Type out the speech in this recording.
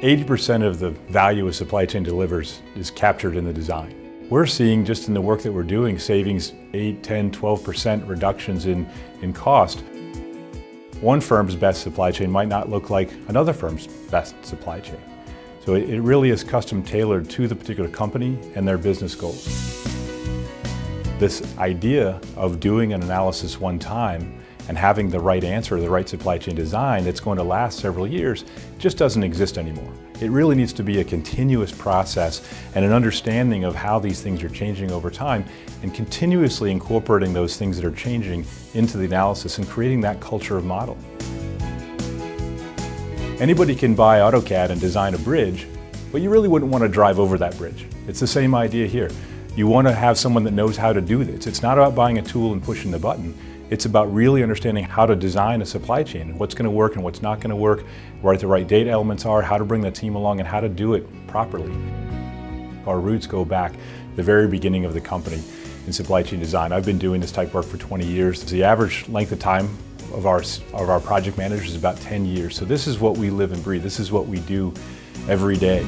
80% of the value a supply chain delivers is captured in the design. We're seeing just in the work that we're doing savings 8, 10, 12% reductions in, in cost. One firm's best supply chain might not look like another firm's best supply chain. So it, it really is custom tailored to the particular company and their business goals. This idea of doing an analysis one time and having the right answer, the right supply chain design that's going to last several years just doesn't exist anymore. It really needs to be a continuous process and an understanding of how these things are changing over time and continuously incorporating those things that are changing into the analysis and creating that culture of model. Anybody can buy AutoCAD and design a bridge, but you really wouldn't want to drive over that bridge. It's the same idea here. You want to have someone that knows how to do this. It's not about buying a tool and pushing the button. It's about really understanding how to design a supply chain what's going to work and what's not going to work, where the right data elements are, how to bring the team along, and how to do it properly. Our roots go back the very beginning of the company in supply chain design. I've been doing this type of work for 20 years. The average length of time of our, of our project managers is about 10 years. So this is what we live and breathe. This is what we do every day.